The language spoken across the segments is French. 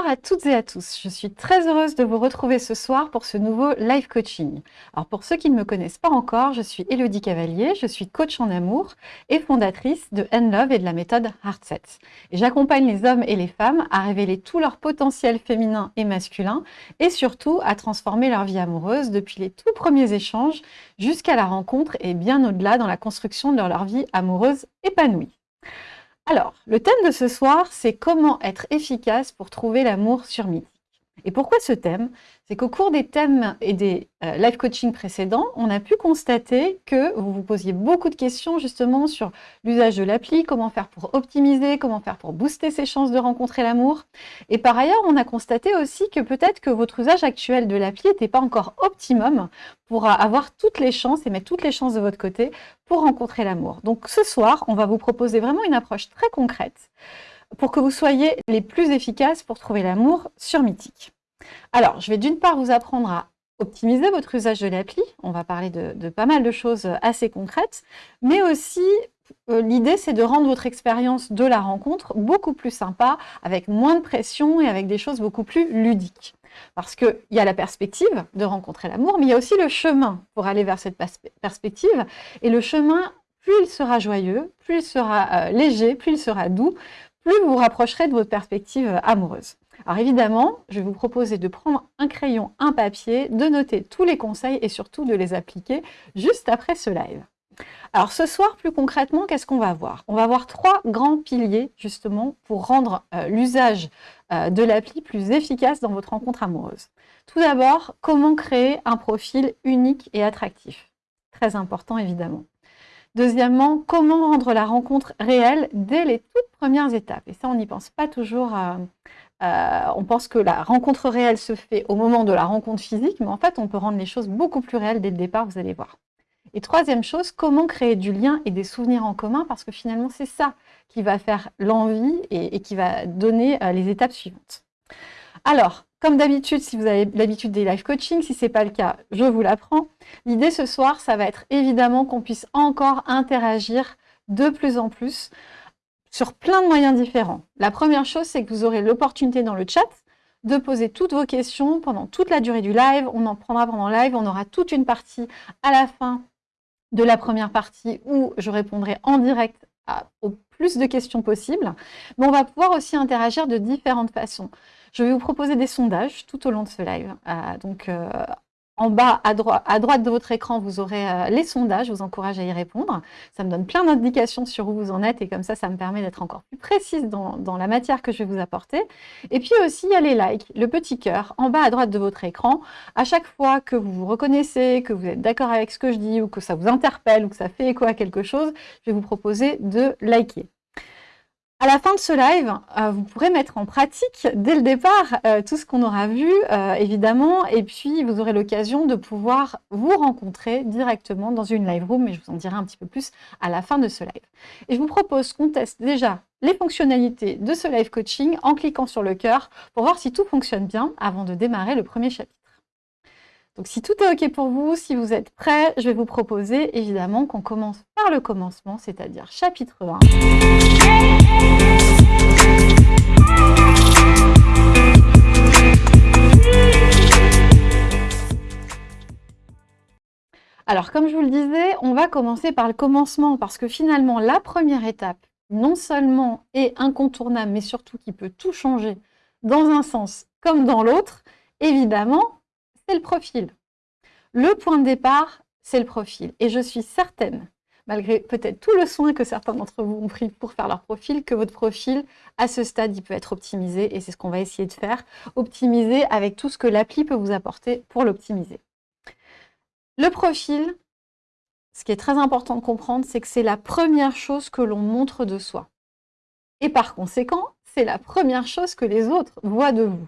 Bonsoir à toutes et à tous. Je suis très heureuse de vous retrouver ce soir pour ce nouveau live coaching. Alors pour ceux qui ne me connaissent pas encore, je suis Elodie Cavalier, je suis coach en amour et fondatrice de N-Love et de la méthode Heartset. Et j'accompagne les hommes et les femmes à révéler tout leur potentiel féminin et masculin et surtout à transformer leur vie amoureuse depuis les tout premiers échanges jusqu'à la rencontre et bien au-delà dans la construction de leur vie amoureuse épanouie. Alors, le thème de ce soir, c'est comment être efficace pour trouver l'amour sur mythique. Et pourquoi ce thème? C'est qu'au cours des thèmes et des euh, live coaching précédents, on a pu constater que vous vous posiez beaucoup de questions justement sur l'usage de l'appli, comment faire pour optimiser, comment faire pour booster ses chances de rencontrer l'amour. Et par ailleurs, on a constaté aussi que peut-être que votre usage actuel de l'appli n'était pas encore optimum pour avoir toutes les chances et mettre toutes les chances de votre côté pour rencontrer l'amour. Donc ce soir, on va vous proposer vraiment une approche très concrète pour que vous soyez les plus efficaces pour trouver l'amour sur Mythique. Alors, je vais d'une part vous apprendre à optimiser votre usage de l'appli. On va parler de, pas mal de choses assez concrètes, mais aussi euh, l'idée c'est de rendre votre expérience de la rencontre beaucoup plus sympa, avec moins de pression et avec des choses beaucoup plus ludiques. Parce qu'il y a la perspective de rencontrer l'amour, mais il y a aussi le chemin pour aller vers cette perspective. Et le chemin, plus il sera joyeux, plus il sera euh, léger, plus il sera doux, plus vous vous rapprocherez de votre perspective amoureuse. Alors évidemment, je vais vous proposer de prendre un crayon, un papier, de noter tous les conseils et surtout de les appliquer juste après ce live. Alors ce soir, plus concrètement, qu'est-ce qu'on va voir? On va voir trois grands piliers justement pour rendre euh, l'usage euh, de l'appli plus efficace dans votre rencontre amoureuse. Tout d'abord, comment créer un profil unique et attractif? Très important évidemment. Deuxièmement, comment rendre la rencontre réelle dès les toutes premières étapes? Et ça, on n'y pense pas toujours. Euh, euh, on pense que la rencontre réelle se fait au moment de la rencontre physique, mais en fait, on peut rendre les choses beaucoup plus réelles dès le départ, vous allez voir. Et troisième chose, comment créer du lien et des souvenirs en commun, parce que finalement, c'est ça qui va faire l'envie et, qui va donner euh, les étapes suivantes. Alors, comme d'habitude, si vous avez l'habitude des live coaching, si ce n'est pas le cas, je vous l'apprends. L'idée ce soir, ça va être évidemment qu'on puisse encore interagir de plus en plus sur plein de moyens différents. La première chose, c'est que vous aurez l'opportunité dans le chat de poser toutes vos questions pendant toute la durée du live. On en prendra pendant le live. On aura toute une partie à la fin de la première partie où je répondrai en direct au plus de questions possibles. Mais on va pouvoir aussi interagir de différentes façons. Je vais vous proposer des sondages tout au long de ce live. Euh, donc, euh, en bas, à, droite de votre écran, vous aurez euh, les sondages. Je vous encourage à y répondre. Ça me donne plein d'indications sur où vous en êtes et comme ça, ça me permet d'être encore plus précise dans, dans, la matière que je vais vous apporter. Et puis aussi, il y a les likes, le petit cœur, en bas à droite de votre écran. À chaque fois que vous vous reconnaissez, que vous êtes d'accord avec ce que je dis ou que ça vous interpelle ou que ça fait écho à quelque chose, je vais vous proposer de liker. À la fin de ce live, euh, vous pourrez mettre en pratique dès le départ euh, tout ce qu'on aura vu, euh, évidemment, et puis vous aurez l'occasion de pouvoir vous rencontrer directement dans une live room, mais je vous en dirai un petit peu plus à la fin de ce live. Et je vous propose qu'on teste déjà les fonctionnalités de ce live coaching en cliquant sur le cœur pour voir si tout fonctionne bien avant de démarrer le premier chapitre. Donc si tout est OK pour vous, si vous êtes prêts, je vais vous proposer évidemment qu'on commence le commencement, c'est-à-dire chapitre 1. Alors comme je vous le disais, on va commencer par le commencement parce que finalement la première étape, non seulement est incontournable, mais surtout qui peut tout changer dans un sens comme dans l'autre, évidemment, le profil. Le point de départ, c'est le profil. Et je suis certaine, malgré peut-être tout le soin que certains d'entre vous ont pris pour faire leur profil, que votre profil, à ce stade, il peut être optimisé. Et c'est ce qu'on va essayer de faire. Optimiser avec tout ce que l'appli peut vous apporter pour l'optimiser. Le profil, ce qui est très important de comprendre, c'est que c'est la première chose que l'on montre de soi. Et par conséquent, c'est la première chose que les autres voient de vous.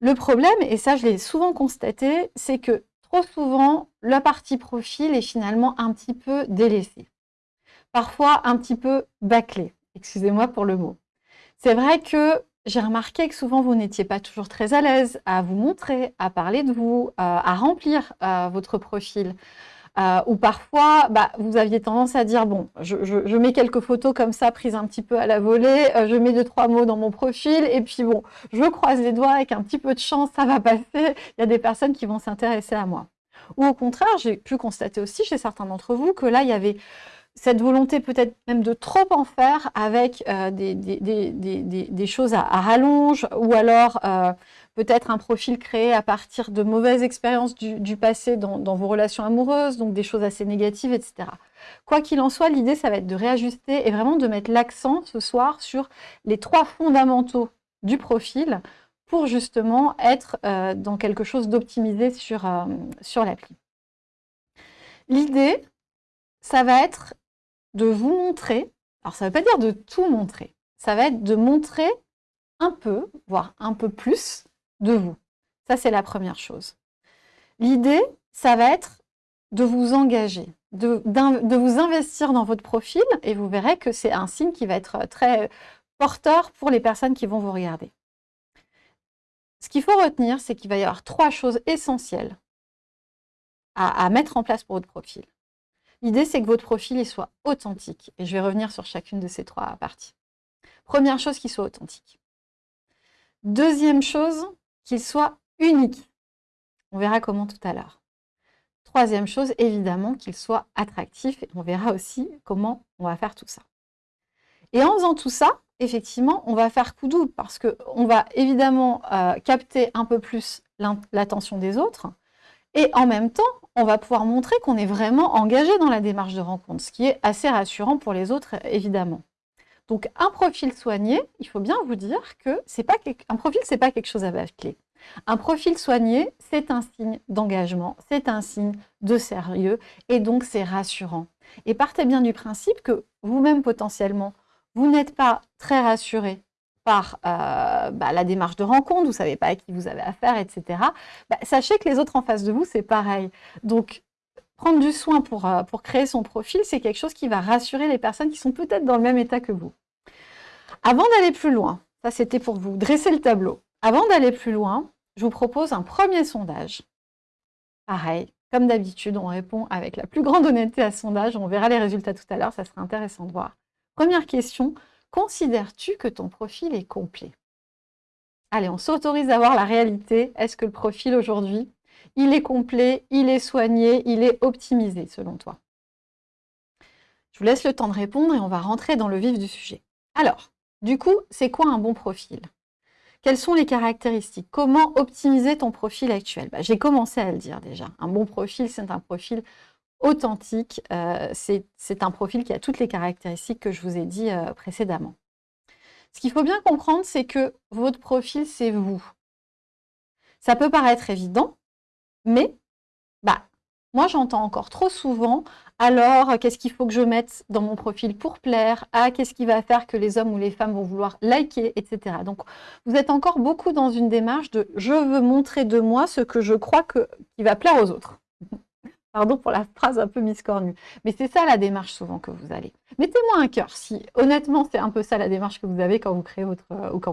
Le problème, et ça je l'ai souvent constaté, c'est que trop souvent, la partie profil est finalement un petit peu délaissée. Parfois un petit peu bâclée, excusez-moi pour le mot. C'est vrai que j'ai remarqué que souvent vous n'étiez pas toujours très à l'aise à vous montrer, à parler de vous, à remplir votre profil. Euh, ou parfois, bah, vous aviez tendance à dire, bon, je, mets quelques photos comme ça, prises un petit peu à la volée, euh, je mets deux, trois mots dans mon profil, et puis bon, je croise les doigts, avec un petit peu de chance, ça va passer, il y a des personnes qui vont s'intéresser à moi. Ou au contraire, j'ai pu constater aussi chez certains d'entre vous que là, il y avait cette volonté peut-être même de trop en faire avec euh, des, choses à, rallonge ou alors euh, peut-être un profil créé à partir de mauvaises expériences du, passé dans, vos relations amoureuses, donc des choses assez négatives, etc. Quoi qu'il en soit, l'idée, ça va être de réajuster et vraiment de mettre l'accent ce soir sur les trois fondamentaux du profil pour justement être euh, dans quelque chose d'optimisé sur, sur l'appli. L'idée, ça va être de vous montrer, alors ça ne veut pas dire de tout montrer, ça va être de montrer un peu, voire un peu plus de vous. Ça, c'est la première chose. L'idée, ça va être de vous engager, de, vous investir dans votre profil, et vous verrez que c'est un signe qui va être très porteur pour les personnes qui vont vous regarder. Ce qu'il faut retenir, c'est qu'il va y avoir trois choses essentielles à, à mettre en place pour votre profil. L'idée, c'est que votre profil soit authentique. Et je vais revenir sur chacune de ces trois parties. Première chose, qu'il soit authentique. Deuxième chose, qu'il soit unique. On verra comment tout à l'heure. Troisième chose, évidemment, qu'il soit attractif. Et on verra aussi comment on va faire tout ça. Et en faisant tout ça, effectivement, on va faire coup double parce qu'on va évidemment euh, capter un peu plus l'attention des autres. Et en même temps, on va pouvoir montrer qu'on est vraiment engagé dans la démarche de rencontre, ce qui est assez rassurant pour les autres, évidemment. Donc, un profil soigné, il faut bien vous dire que c'est pas un profil, c'est pas quelque chose à clé. Un profil soigné, c'est un signe d'engagement, c'est un signe de sérieux, et donc c'est rassurant. Et partez bien du principe que vous-même, potentiellement, vous n'êtes pas très rassuré par euh, bah, la démarche de rencontre, vous ne savez pas à qui vous avez affaire, etc. Bah, sachez que les autres en face de vous, c'est pareil. Donc, prendre du soin pour, euh, pour créer son profil, c'est quelque chose qui va rassurer les personnes qui sont peut-être dans le même état que vous. Avant d'aller plus loin, ça c'était pour vous dresser le tableau. Avant d'aller plus loin, je vous propose un premier sondage. Pareil, comme d'habitude, on répond avec la plus grande honnêteté à ce sondage. On verra les résultats tout à l'heure, ça sera intéressant de voir. Première question, Considères-tu que ton profil est complet? Allez, on s'autorise à voir la réalité. Est-ce que le profil aujourd'hui, il est complet, il est soigné, il est optimisé selon toi Je vous laisse le temps de répondre et on va rentrer dans le vif du sujet. Alors, du coup, c'est quoi un bon profil? Quelles sont les caractéristiques? Comment optimiser ton profil actuel? Bah, J'ai commencé à le dire déjà. Un bon profil, c'est un profil authentique. Euh, c'est un profil qui a toutes les caractéristiques que je vous ai dit euh, précédemment. Ce qu'il faut bien comprendre, c'est que votre profil, c'est vous. Ça peut paraître évident, mais bah, moi, j'entends encore trop souvent, alors, qu'est-ce qu'il faut que je mette dans mon profil pour plaire? Ah, qu'est-ce qui va faire que les hommes ou les femmes vont vouloir liker, etc. Donc, vous êtes encore beaucoup dans une démarche de « je veux montrer de moi ce que je crois que, qui va plaire aux autres ». Pardon pour la phrase un peu miscornue. Mais c'est ça la démarche souvent que vous allez. Mettez-moi un cœur si honnêtement c'est un peu ça la démarche que vous avez quand vous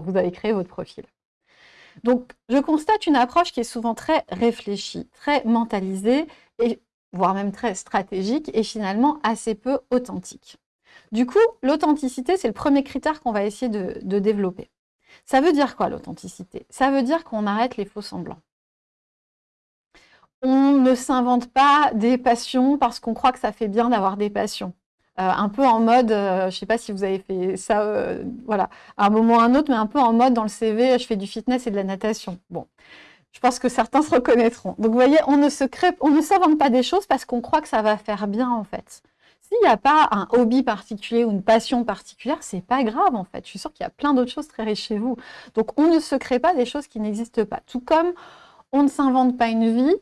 vous avez créé votre profil. Donc je constate une approche qui est souvent très réfléchie, très mentalisée et voire même très stratégique et finalement assez peu authentique. Du coup, l'authenticité, c'est le premier critère qu'on va essayer de développer. Ça veut dire quoi l'authenticité? Ça veut dire qu'on arrête les faux semblants on ne s'invente pas des passions parce qu'on croit que ça fait bien d'avoir des passions. Euh, un peu en mode, euh, je ne sais pas si vous avez fait ça, euh, voilà, à un moment ou à un autre, mais un peu en mode dans le CV, je fais du fitness et de la natation. Bon, je pense que certains se reconnaîtront. Donc vous voyez, on ne se crée, s'invente pas des choses parce qu'on croit que ça va faire bien en fait. S'il n'y a pas un hobby particulier ou une passion particulière, c'est pas grave en fait. Je suis sûre qu'il y a plein d'autres choses très riches chez vous. Donc on ne se crée pas des choses qui n'existent pas. Tout comme on ne s'invente pas une vie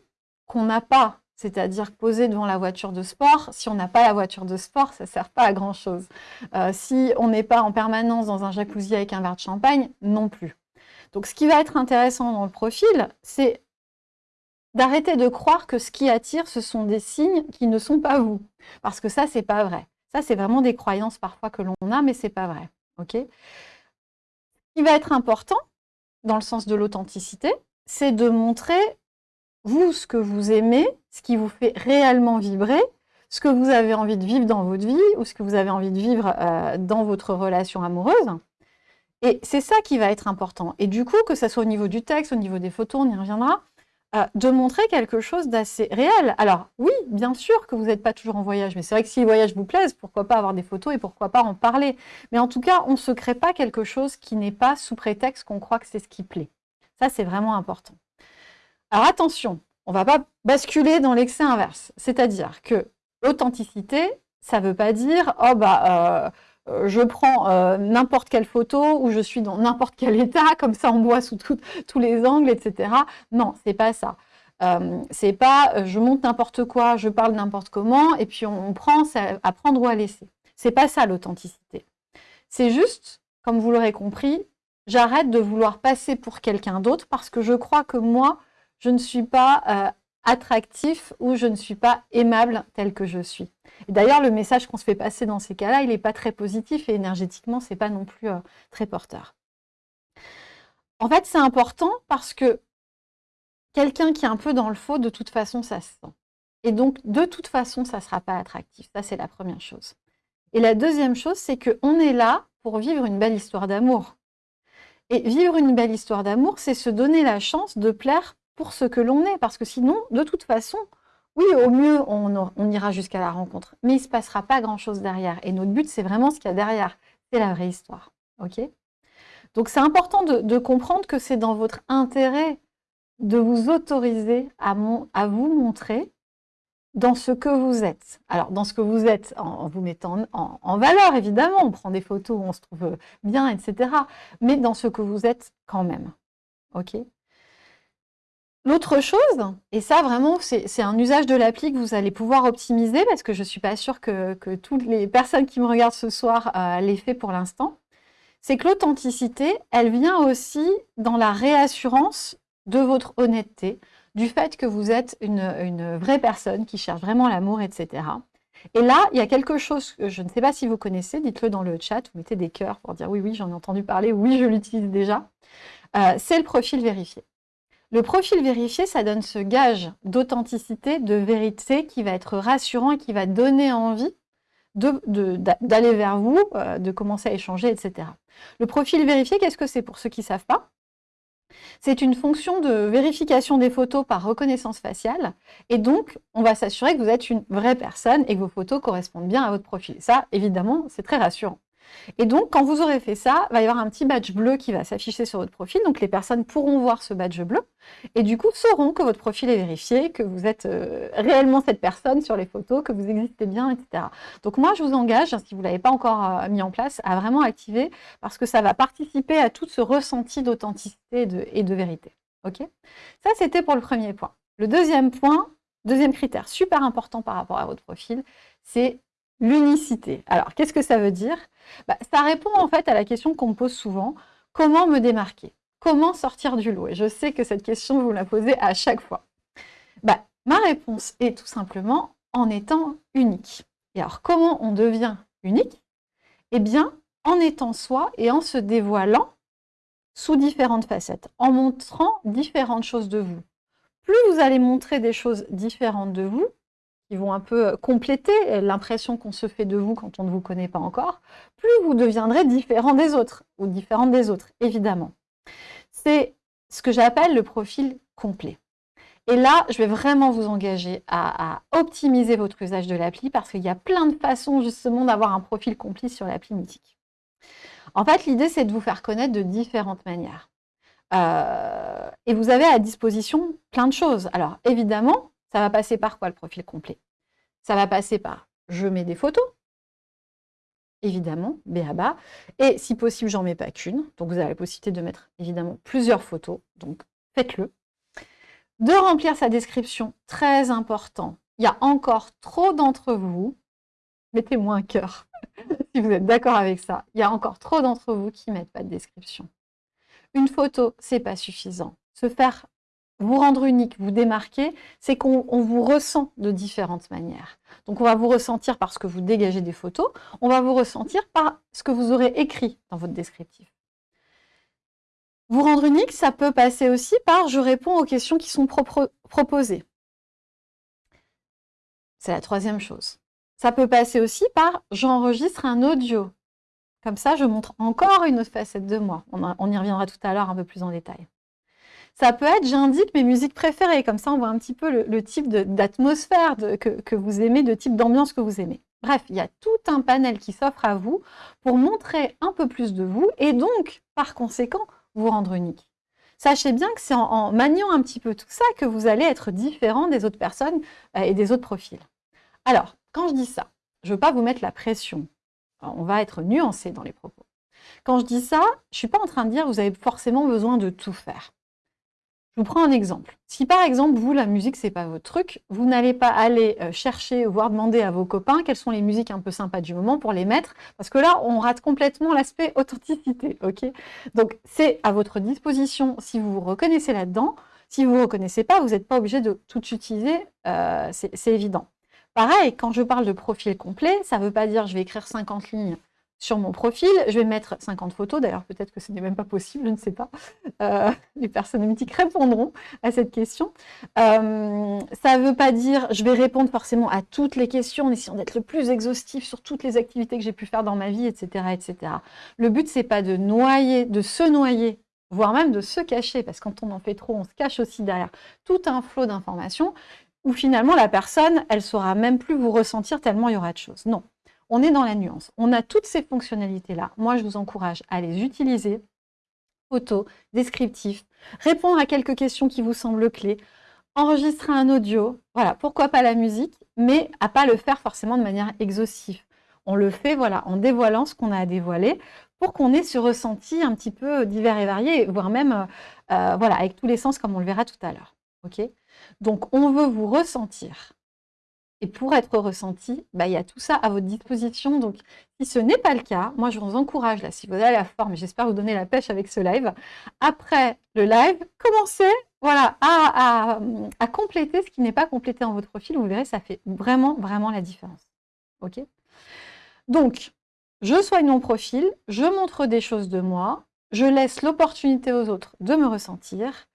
qu'on n'a pas, c'est-à-dire poser devant la voiture de sport. Si on n'a pas la voiture de sport, ça ne sert pas à grand-chose. Euh, si on n'est pas en permanence dans un jacuzzi avec un verre de champagne, non plus. Donc ce qui va être intéressant dans le profil, c'est d'arrêter de croire que ce qui attire, ce sont des signes qui ne sont pas vous. Parce que ça, c'est pas vrai. Ça, c'est vraiment des croyances parfois que l'on a, mais c'est pas vrai. Ok? Ce qui va être important, dans le sens de l'authenticité, c'est de montrer vous, ce que vous aimez, ce qui vous fait réellement vibrer, ce que vous avez envie de vivre dans votre vie ou ce que vous avez envie de vivre euh, dans votre relation amoureuse. Et c'est ça qui va être important. Et du coup, que ce soit au niveau du texte, au niveau des photos, on y reviendra, euh, de montrer quelque chose d'assez réel. Alors oui, bien sûr que vous n'êtes pas toujours en voyage, mais c'est vrai que si les voyages vous plaisent, pourquoi pas avoir des photos et pourquoi pas en parler. Mais en tout cas, on ne se crée pas quelque chose qui n'est pas sous prétexte qu'on croit que c'est ce qui plaît. Ça, c'est vraiment important. Alors attention, on ne va pas basculer dans l'excès inverse. C'est-à-dire que l'authenticité, ça ne veut pas dire « oh bah, euh, je prends euh, n'importe quelle photo ou je suis dans n'importe quel état, comme ça on voit sous tous les angles, etc. » Non, c'est pas ça. Euh, c'est pas je monte n'importe quoi, je parle n'importe comment, et puis on, prend à prendre ou à laisser. C'est pas ça l'authenticité. C'est juste, comme vous l'aurez compris, j'arrête de vouloir passer pour quelqu'un d'autre parce que je crois que moi, je ne suis pas attractif ou je ne suis pas aimable tel que je suis. D'ailleurs, le message qu'on se fait passer dans ces cas-là, il n'est pas très positif et énergétiquement, ce n'est pas non plus euh, très porteur. En fait, c'est important parce que quelqu'un qui est un peu dans le faux, de toute façon, ça se sent. Et donc, de toute façon, ça ne sera pas attractif. Ça, c'est la première chose. Et la deuxième chose, c'est qu'on est là pour vivre une belle histoire d'amour. Et vivre une belle histoire d'amour, c'est se donner la chance de plaire pour ce que l'on est. Parce que sinon, de toute façon, oui, au mieux, on, ira jusqu'à la rencontre, mais il ne se passera pas grand-chose derrière. Et notre but, c'est vraiment ce qu'il y a derrière. C'est la vraie histoire. ok? Donc, c'est important de, comprendre que c'est dans votre intérêt de vous autoriser à, vous montrer dans ce que vous êtes. Alors, dans ce que vous êtes, en, vous mettant en, valeur, évidemment, on prend des photos on se trouve bien, etc. Mais dans ce que vous êtes quand même. ok? L'autre chose, et ça vraiment, c'est un usage de l'appli que vous allez pouvoir optimiser, parce que je ne suis pas sûre que, toutes les personnes qui me regardent ce soir euh, l'aient fait pour l'instant, c'est que l'authenticité, elle vient aussi dans la réassurance de votre honnêteté, du fait que vous êtes une, vraie personne qui cherche vraiment l'amour, etc. Et là, il y a quelque chose que je ne sais pas si vous connaissez, dites-le dans le chat, vous mettez des cœurs pour dire oui, oui, j'en ai entendu parler, oui, je l'utilise déjà. Euh, c'est le profil vérifié. Le profil vérifié, ça donne ce gage d'authenticité, de vérité qui va être rassurant et qui va donner envie d'aller vers vous, euh, de commencer à échanger, etc. Le profil vérifié, qu'est-ce que c'est pour ceux qui ne savent pas? C'est une fonction de vérification des photos par reconnaissance faciale. Et donc, on va s'assurer que vous êtes une vraie personne et que vos photos correspondent bien à votre profil. Ça, évidemment, c'est très rassurant. Et donc, quand vous aurez fait ça, il va y avoir un petit badge bleu qui va s'afficher sur votre profil. Donc, les personnes pourront voir ce badge bleu et du coup sauront que votre profil est vérifié, que vous êtes euh, réellement cette personne sur les photos, que vous existez bien, etc. Donc, moi, je vous engage, si vous ne l'avez pas encore euh, mis en place, à vraiment activer parce que ça va participer à tout ce ressenti d'authenticité et de vérité. Ok? Ça, c'était pour le premier point. Le deuxième point, deuxième critère super important par rapport à votre profil, c'est l'unicité. Alors, qu'est-ce que ça veut dire? Bah, Ça répond en fait à la question qu'on me pose souvent, comment me démarquer? Comment sortir du lot? Et je sais que cette question, vous la posez à chaque fois. Bah, ma réponse est tout simplement en étant unique. Et alors, comment on devient unique? Eh bien, en étant soi et en se dévoilant sous différentes facettes, en montrant différentes choses de vous. Plus vous allez montrer des choses différentes de vous, qui vont un peu euh, compléter euh, l'impression qu'on se fait de vous quand on ne vous connaît pas encore, plus vous deviendrez différent des autres, ou différente des autres, évidemment. C'est ce que j'appelle le profil complet. Et là, je vais vraiment vous engager à, optimiser votre usage de l'appli parce qu'il y a plein de façons justement d'avoir un profil complet sur l'appli Mythique. En fait, l'idée, c'est de vous faire connaître de différentes manières. Euh, et vous avez à disposition plein de choses. Alors, évidemment, ça va passer par quoi le profil complet? Ça va passer par je mets des photos, évidemment, BABA, et si possible, j'en mets pas qu'une. Donc, vous avez la possibilité de mettre évidemment plusieurs photos, donc faites-le. De remplir sa description, très important. Il y a encore trop d'entre vous, mettez-moi un cœur si vous êtes d'accord avec ça, il y a encore trop d'entre vous qui ne mettent pas de description. Une photo, c'est pas suffisant. Se faire vous rendre unique, vous démarquer, c'est qu'on vous ressent de différentes manières. Donc on va vous ressentir parce que vous dégagez des photos, on va vous ressentir par ce que vous aurez écrit dans votre descriptif. Vous rendre unique, ça peut passer aussi par « je réponds aux questions qui sont proposées ». C'est la troisième chose. Ça peut passer aussi par j'enregistre un audio. Comme ça, je montre encore une autre facette de moi. On, y reviendra tout à l'heure un peu plus en détail. Ça peut être j'indique mes musiques préférées. Comme ça, on voit un petit peu le, type d'atmosphère que, vous aimez, de type d'ambiance que vous aimez. Bref, il y a tout un panel qui s'offre à vous pour montrer un peu plus de vous et donc, par conséquent, vous rendre unique. Sachez bien que c'est en, maniant un petit peu tout ça que vous allez être différent des autres personnes euh, et des autres profils. Alors, quand je dis ça, je ne veux pas vous mettre la pression. on va être nuancé dans les propos. Quand je dis ça, je ne suis pas en train de dire que vous avez forcément besoin de tout faire. Je vous prends un exemple. Si par exemple, vous, la musique, c'est pas votre truc, vous n'allez pas aller euh, chercher, voire demander à vos copains quelles sont les musiques un peu sympas du moment pour les mettre, parce que là, on rate complètement l'aspect authenticité, ok? Donc, c'est à votre disposition si vous vous reconnaissez là-dedans. Si vous ne vous reconnaissez pas, vous n'êtes pas obligé de tout utiliser, euh, c'est évident. Pareil, quand je parle de profil complet, ça ne veut pas dire je vais écrire 50 lignes sur mon profil. Je vais mettre 50 photos, d'ailleurs peut-être que ce n'est même pas possible, je ne sais pas. Euh, les personnes mythiques répondront à cette question. Euh, ça ne veut pas dire je vais répondre forcément à toutes les questions en essayant d'être le plus exhaustif sur toutes les activités que j'ai pu faire dans ma vie, etc. etc. Le but, c'est pas de noyer, de se noyer, voire même de se cacher, parce que quand on en fait trop, on se cache aussi derrière tout un flot d'informations où finalement la personne, elle saura même plus vous ressentir tellement il y aura de choses. Non, on est dans la nuance. On a toutes ces fonctionnalités-là. Moi, je vous encourage à les utiliser. Photo, descriptif, répondre à quelques questions qui vous semblent clés, enregistrer un audio, voilà, pourquoi pas la musique, mais à pas le faire forcément de manière exhaustive. On le fait voilà, en dévoilant ce qu'on a à dévoiler pour qu'on ait ce ressenti un petit peu divers et varié, voire même euh, euh, voilà, avec tous les sens comme on le verra tout à l'heure. ok? Donc, on veut vous ressentir et pour être ressenti, bah, il y a tout ça à votre disposition. Donc, si ce n'est pas le cas, moi, je vous encourage, là, si vous avez la forme, j'espère vous donner la pêche avec ce live, après le live, commencez voilà, à, compléter ce qui n'est pas complété dans votre profil. Vous verrez, ça fait vraiment, vraiment la différence. OK? Donc, je soigne mon profil, je montre des choses de moi, je laisse l'opportunité aux autres de me ressentir,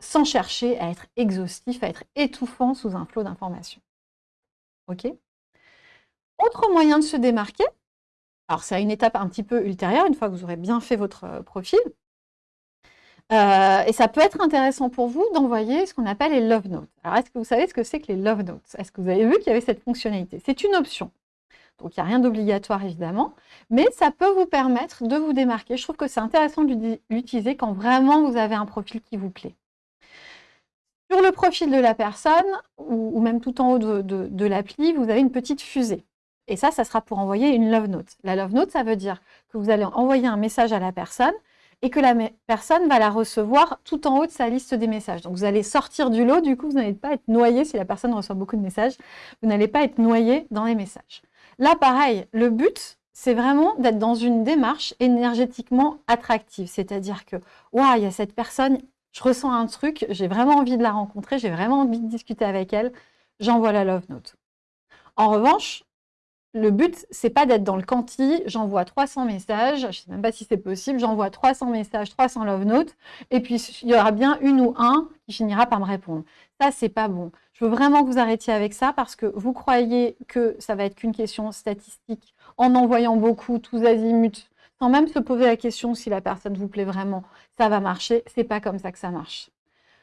sans chercher à être exhaustif, à être étouffant sous un flot d'informations. OK? Autre moyen de se démarquer, alors c'est à une étape un petit peu ultérieure, une fois que vous aurez bien fait votre euh, profil, euh, et ça peut être intéressant pour vous d'envoyer ce qu'on appelle les love notes. Alors, est-ce que vous savez ce que c'est que les love notes? Est-ce que vous avez vu qu'il y avait cette fonctionnalité? C'est une option. Donc, il n'y a rien d'obligatoire, évidemment, mais ça peut vous permettre de vous démarquer. Je trouve que c'est intéressant de l'utiliser quand vraiment vous avez un profil qui vous plaît. Sur le profil de la personne, ou, même tout en haut de, l'appli, vous avez une petite fusée. Et ça, ça sera pour envoyer une love note. La love note, ça veut dire que vous allez envoyer un message à la personne et que la personne va la recevoir tout en haut de sa liste des messages. Donc vous allez sortir du lot, du coup vous n'allez pas être noyé si la personne reçoit beaucoup de messages, vous n'allez pas être noyé dans les messages. Là pareil, le but c'est vraiment d'être dans une démarche énergétiquement attractive, c'est-à-dire que waouh, il y a cette personne, je ressens un truc, j'ai vraiment envie de la rencontrer, j'ai vraiment envie de discuter avec elle, j'envoie la love note. En revanche, le but, c'est pas d'être dans le quanti, j'envoie 300 messages, je ne sais même pas si c'est possible, j'envoie 300 messages, 300 love notes, et puis il y aura bien une ou un qui finira par me répondre. Ça, c'est pas bon. Je veux vraiment que vous arrêtiez avec ça parce que vous croyez que ça va être qu'une question statistique en envoyant beaucoup, tous azimuts, sans même se poser la question si la personne vous plaît vraiment, ça va marcher. C'est pas comme ça que ça marche.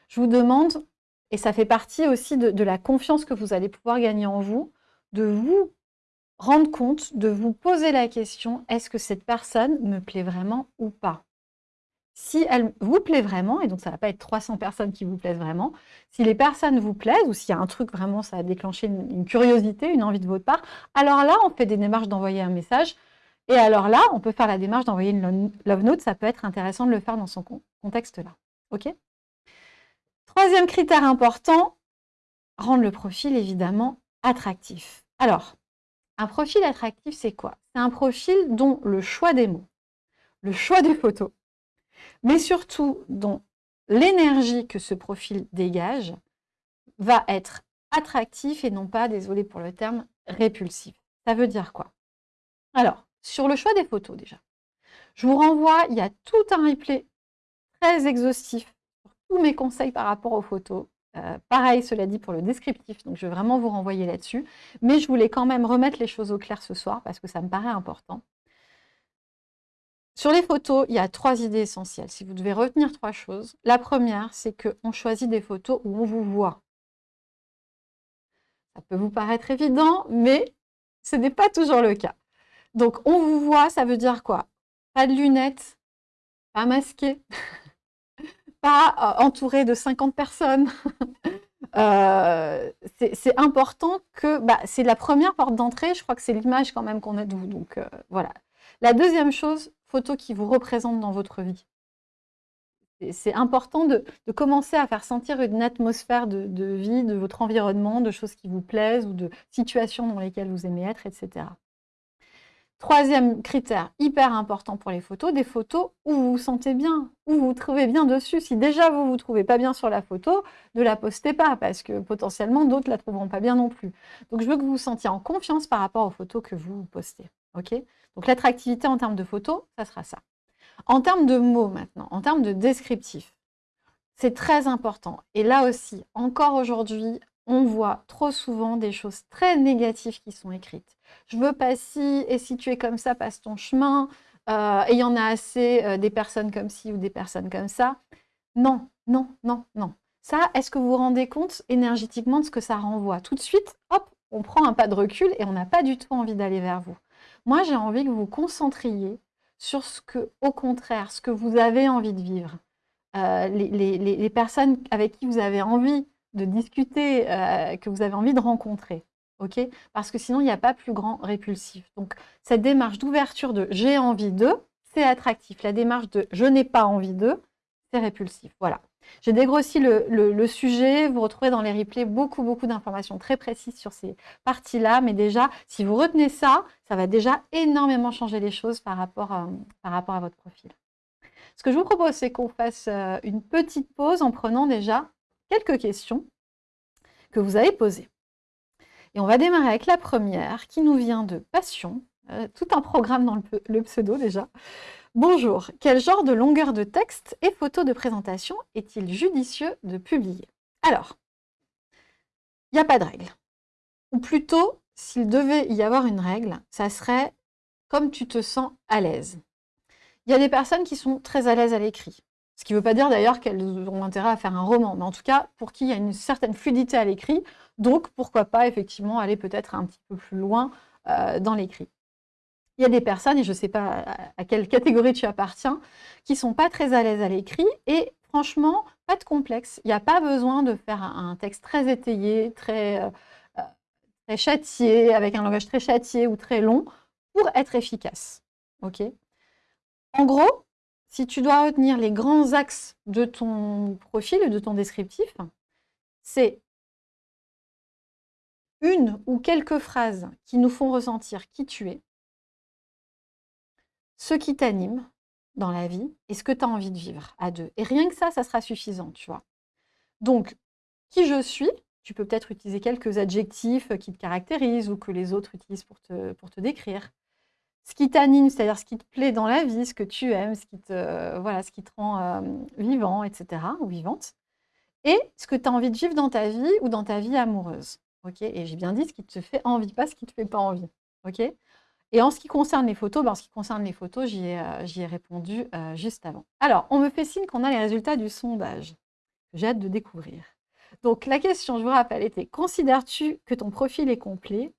Je vous demande, et ça fait partie aussi de, la confiance que vous allez pouvoir gagner en vous, de vous rendre compte, de vous poser la question, est-ce que cette personne me plaît vraiment ou pas? Si elle vous plaît vraiment, et donc ça ne va pas être 300 personnes qui vous plaisent vraiment, si les personnes vous plaisent, ou s'il y a un truc vraiment, ça a déclenché une curiosité, une envie de votre part, alors là, on fait des démarches d'envoyer un message et alors là, on peut faire la démarche d'envoyer une love note. Ça peut être intéressant de le faire dans son contexte-là. OK? Troisième critère important, rendre le profil évidemment attractif. Alors, un profil attractif, c'est quoi? C'est un profil dont le choix des mots, le choix des photos, mais surtout dont l'énergie que ce profil dégage va être attractif et non pas, désolé pour le terme, répulsif. Ça veut dire quoi? Alors, sur le choix des photos déjà. Je vous renvoie, il y a tout un replay très exhaustif sur tous mes conseils par rapport aux photos. Euh, pareil, cela dit, pour le descriptif, donc je vais vraiment vous renvoyer là-dessus. Mais je voulais quand même remettre les choses au clair ce soir, parce que ça me paraît important. Sur les photos, il y a trois idées essentielles. Si vous devez retenir trois choses, la première, c'est qu'on choisit des photos où on vous voit. Ça peut vous paraître évident, mais ce n'est pas toujours le cas. Donc, on vous voit, ça veut dire quoi? Pas de lunettes, pas masqué, pas euh, entouré de 50 personnes. Euh, c'est important que... Bah, c'est la première porte d'entrée, je crois que c'est l'image quand même qu'on a de vous. Donc, euh, voilà. La deuxième chose, photo qui vous représente dans votre vie. C'est important de, commencer à faire sentir une atmosphère de, de, vie, de votre environnement, de choses qui vous plaisent ou de situations dans lesquelles vous aimez être, etc. Troisième critère hyper important pour les photos, des photos où vous vous sentez bien, où vous vous trouvez bien dessus. Si déjà vous ne vous trouvez pas bien sur la photo, ne la postez pas parce que potentiellement d'autres ne la trouveront pas bien non plus. Donc je veux que vous vous sentiez en confiance par rapport aux photos que vous postez. ok? Donc l'attractivité en termes de photos, ça sera ça. En termes de mots maintenant, en termes de descriptif, c'est très important. Et là aussi, encore aujourd'hui, on voit trop souvent des choses très négatives qui sont écrites. Je veux pas si, et si tu es comme ça, passe ton chemin, euh, et il y en a assez euh, des personnes comme ci ou des personnes comme ça. Non, non, non, non. Ça, est-ce que vous vous rendez compte énergétiquement de ce que ça renvoie? Tout de suite, hop, on prend un pas de recul et on n'a pas du tout envie d'aller vers vous. Moi, j'ai envie que vous vous concentriez sur ce que, au contraire, ce que vous avez envie de vivre. Euh, les, personnes avec qui vous avez envie de discuter, euh, que vous avez envie de rencontrer. Parce que sinon, il n'y a pas plus grand répulsif. Donc, cette démarche d'ouverture de « j'ai envie de », c'est attractif. La démarche de « je n'ai pas envie de », c'est répulsif. Voilà. J'ai dégrossi le, sujet. Vous retrouvez dans les replays beaucoup, beaucoup d'informations très précises sur ces parties-là. Mais déjà, si vous retenez ça, ça va déjà énormément changer les choses par rapport à, par rapport à votre profil. Ce que je vous propose, c'est qu'on fasse euh, une petite pause en prenant déjà quelques questions que vous avez posées. Et on va démarrer avec la première qui nous vient de Passion, euh, tout un programme dans le, pseudo déjà. Bonjour, quel genre de longueur de texte et photo de présentation est-il judicieux de publier? Alors, il n'y a pas de règle. Ou plutôt, s'il devait y avoir une règle, ça serait comme tu te sens à l'aise. Il y a des personnes qui sont très à l'aise à l'écrit. Ce qui ne veut pas dire d'ailleurs qu'elles ont intérêt à faire un roman, mais en tout cas, pour qui il y a une certaine fluidité à l'écrit, donc pourquoi pas effectivement aller peut-être un petit peu plus loin euh, dans l'écrit. Il y a des personnes, et je ne sais pas à quelle catégorie tu appartiens, qui ne sont pas très à l'aise à l'écrit, et franchement, pas de complexe. Il n'y a pas besoin de faire un texte très étayé, très, euh, euh, très châtié, avec un langage très châtié ou très long, pour être efficace. en gros, si tu dois retenir les grands axes de ton profil de ton descriptif, c'est une ou quelques phrases qui nous font ressentir qui tu es, ce qui t'anime dans la vie et ce que tu as envie de vivre à deux. Et rien que ça, ça sera suffisant, tu vois. Donc, qui je suis, tu peux peut-être utiliser quelques adjectifs qui te caractérisent ou que les autres utilisent pour te, pour te décrire ce qui t'anime, c'est-à-dire ce qui te plaît dans la vie, ce que tu aimes, ce qui te, voilà, ce qui te rend euh, vivant, etc., ou vivante, et ce que tu as envie de vivre dans ta vie ou dans ta vie amoureuse. et j'ai bien dit ce qui te fait envie, pas ce qui ne te fait pas envie. et en ce qui concerne les photos, ben, en ce qui concerne les photos, j'y ai, euh, ai, répondu euh, juste avant. Alors, on me fait signe qu'on a les résultats du sondage. J'ai hâte de découvrir. Donc, la question, je vous rappelle, était considères-tu que ton profil est complet?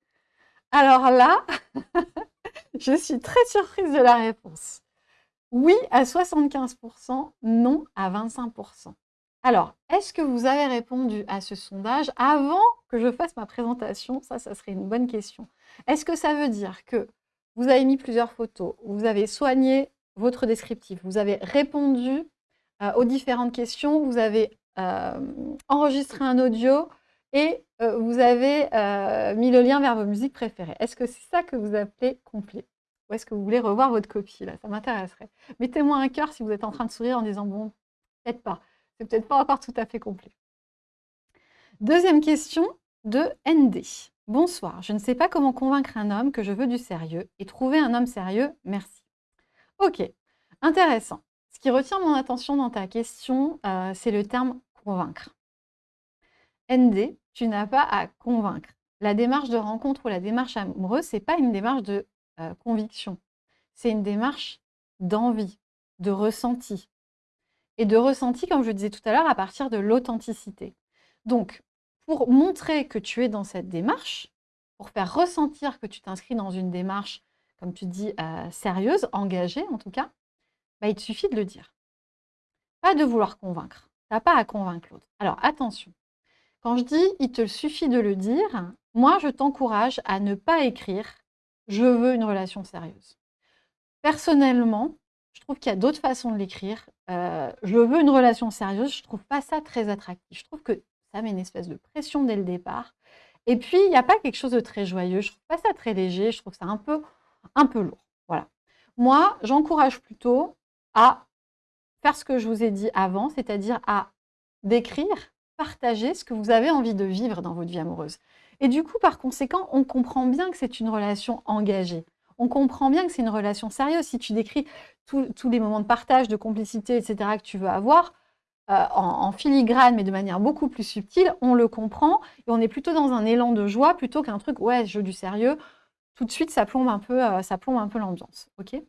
Alors là, Je suis très surprise de la réponse. Oui à 75%, non à 25%. Alors, est-ce que vous avez répondu à ce sondage avant que je fasse ma présentation? Ça, ça serait une bonne question. Est-ce que ça veut dire que vous avez mis plusieurs photos, vous avez soigné votre descriptif, vous avez répondu euh, aux différentes questions, vous avez euh, enregistré un audio et euh, vous avez euh, mis le lien vers vos musiques préférées. Est-ce que c'est ça que vous appelez complet Ou est-ce que vous voulez revoir votre copie là? Ça m'intéresserait. Mettez-moi un cœur si vous êtes en train de sourire en disant « bon, peut-être pas, c'est peut-être pas encore tout à fait complet ». Deuxième question de ND. Bonsoir, je ne sais pas comment convaincre un homme que je veux du sérieux et trouver un homme sérieux, merci. Ok, intéressant. Ce qui retient mon attention dans ta question, euh, c'est le terme « convaincre ». ND, tu n'as pas à convaincre. La démarche de rencontre ou la démarche amoureuse, ce n'est pas une démarche de euh, conviction. C'est une démarche d'envie, de ressenti. Et de ressenti, comme je disais tout à l'heure, à partir de l'authenticité. Donc, pour montrer que tu es dans cette démarche, pour faire ressentir que tu t'inscris dans une démarche, comme tu dis, euh, sérieuse, engagée en tout cas, bah, il te suffit de le dire. Pas de vouloir convaincre. Tu n'as pas à convaincre l'autre. Alors attention, quand je dis il te suffit de le dire, moi je t'encourage à ne pas écrire je veux une relation sérieuse. Personnellement, je trouve qu'il y a d'autres façons de l'écrire. Euh, je veux une relation sérieuse, je ne trouve pas ça très attractif. Je trouve que ça met une espèce de pression dès le départ. Et puis, il n'y a pas quelque chose de très joyeux. Je ne trouve pas ça très léger. Je trouve ça un peu, un peu lourd. Voilà. Moi, j'encourage plutôt à faire ce que je vous ai dit avant, c'est-à-dire à décrire, partager ce que vous avez envie de vivre dans votre vie amoureuse. Et du coup, par conséquent, on comprend bien que c'est une relation engagée. On comprend bien que c'est une relation sérieuse. Si tu décris tous les moments de partage, de complicité, etc. que tu veux avoir, euh, en, filigrane, mais de manière beaucoup plus subtile, on le comprend et on est plutôt dans un élan de joie plutôt qu'un truc, ouais, je veux du sérieux. Tout de suite, ça plombe un peu, euh, peu l'ambiance. ok?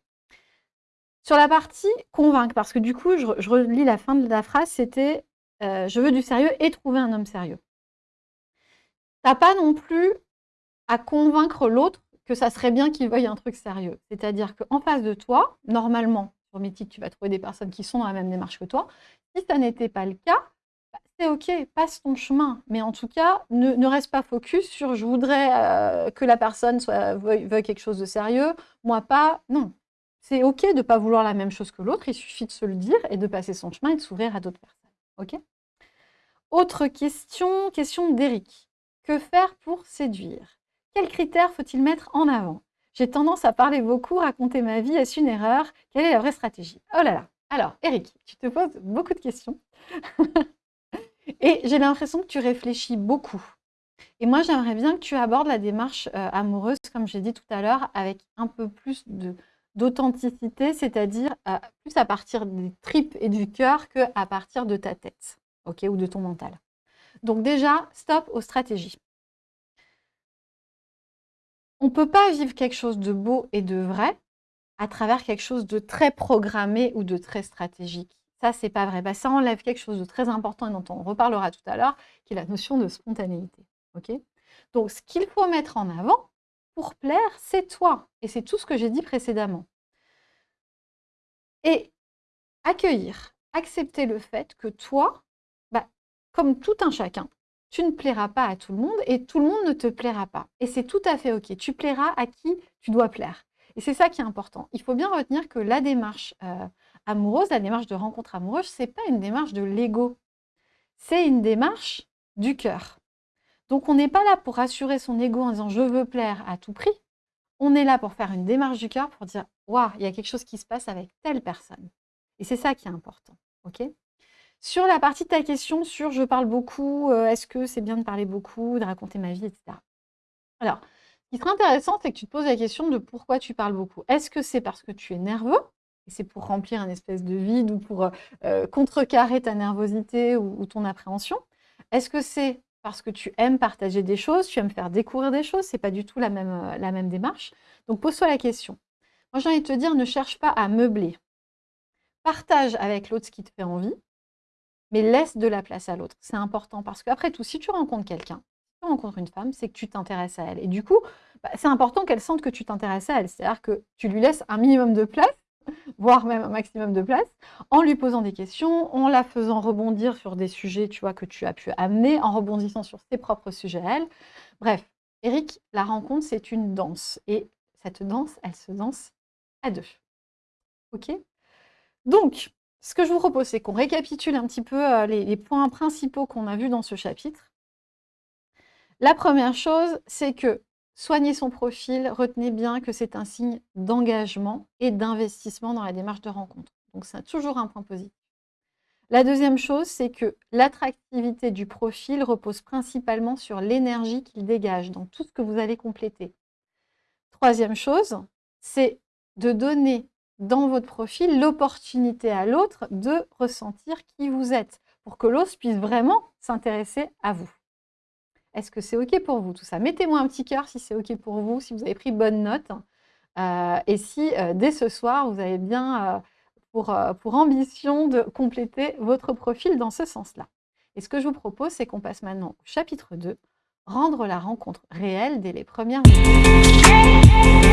Sur la partie convaincre, parce que du coup, je, relis la fin de la phrase, c'était euh, je veux du sérieux et trouver un homme sérieux ». Tu n'as pas non plus à convaincre l'autre que ça serait bien qu'il veuille un truc sérieux. C'est-à-dire qu'en face de toi, normalement, sur Mythique, tu vas trouver des personnes qui sont dans la même démarche que toi. Si ça n'était pas le cas, bah, c'est OK, passe ton chemin. Mais en tout cas, ne, reste pas focus sur « je voudrais euh, que la personne soit, veuille, quelque chose de sérieux, moi pas ». Non, c'est OK de ne pas vouloir la même chose que l'autre, il suffit de se le dire et de passer son chemin et de s'ouvrir à d'autres personnes. OK Autre question, question d'Eric. Que faire pour séduire? Quels critères faut-il mettre en avant? J'ai tendance à parler beaucoup, raconter ma vie, est-ce une erreur? Quelle est la vraie stratégie? Oh là là Alors, Eric, tu te poses beaucoup de questions. Et j'ai l'impression que tu réfléchis beaucoup. Et moi, j'aimerais bien que tu abordes la démarche euh, amoureuse, comme j'ai dit tout à l'heure, avec un peu plus d'authenticité, c'est-à-dire plus à partir des tripes et du cœur qu'à partir de ta tête, ou de ton mental. Donc déjà, stop aux stratégies. On ne peut pas vivre quelque chose de beau et de vrai à travers quelque chose de très programmé ou de très stratégique. Ça, c'est pas vrai. Bah, ça enlève quelque chose de très important et dont on reparlera tout à l'heure, qui est la notion de spontanéité. Ok? Donc, ce qu'il faut mettre en avant pour plaire, c'est toi. Et c'est tout ce que j'ai dit précédemment. Et accueillir, accepter le fait que toi, comme tout un chacun, tu ne plairas pas à tout le monde et tout le monde ne te plaira pas. Et c'est tout à fait OK. Tu plairas à qui tu dois plaire. Et c'est ça qui est important. Il faut bien retenir que la démarche euh, amoureuse, la démarche de rencontre amoureuse, ce n'est pas une démarche de l'ego. C'est une démarche du cœur. Donc on n'est pas là pour rassurer son ego en disant « je veux plaire à tout prix ». On est là pour faire une démarche du cœur pour dire « waouh, il y a quelque chose qui se passe avec telle personne ». Et c'est ça qui est important. sur la partie de ta question sur je parle beaucoup, euh, est-ce que c'est bien de parler beaucoup, de raconter ma vie, etc. Alors, ce qui serait intéressant, c'est que tu te poses la question de pourquoi tu parles beaucoup. Est-ce que c'est parce que tu es nerveux? Et c'est pour remplir un espèce de vide ou pour euh, euh, contrecarrer ta nervosité ou, ton appréhension? Est-ce que c'est parce que tu aimes partager des choses, tu aimes faire découvrir des choses, c'est pas du tout la même, la même démarche. Donc pose-toi la question. Moi j'ai envie de te dire, ne cherche pas à meubler. Partage avec l'autre ce qui te fait envie, mais laisse de la place à l'autre. C'est important parce qu'après tout, si tu rencontres quelqu'un, si tu rencontres une femme, c'est que tu t'intéresses à elle. Et du coup, bah, c'est important qu'elle sente que tu t'intéresses à elle. C'est-à-dire que tu lui laisses un minimum de place, voire même un maximum de place, en lui posant des questions, en la faisant rebondir sur des sujets tu vois, que tu as pu amener, en rebondissant sur ses propres sujets à elle. Bref, Eric, la rencontre, c'est une danse. Et cette danse, elle se danse à deux. OK? Donc, ce que je vous propose, c'est qu'on récapitule un petit peu euh, les, points principaux qu'on a vus dans ce chapitre. La première chose, c'est que soigner son profil, retenez bien que c'est un signe d'engagement et d'investissement dans la démarche de rencontre. Donc, c'est toujours un point positif. La deuxième chose, c'est que l'attractivité du profil repose principalement sur l'énergie qu'il dégage dans tout ce que vous allez compléter. Troisième chose, c'est de donner dans votre profil l'opportunité à l'autre de ressentir qui vous êtes, pour que l'autre puisse vraiment s'intéresser à vous. Est-ce que c'est OK pour vous tout ça? Mettez-moi un petit cœur si c'est OK pour vous, si vous avez pris bonne note. Euh, et si euh, dès ce soir, vous avez bien euh, pour, pour ambition de compléter votre profil dans ce sens-là. Et ce que je vous propose, c'est qu'on passe maintenant au chapitre 2, rendre la rencontre réelle dès les premières minutes.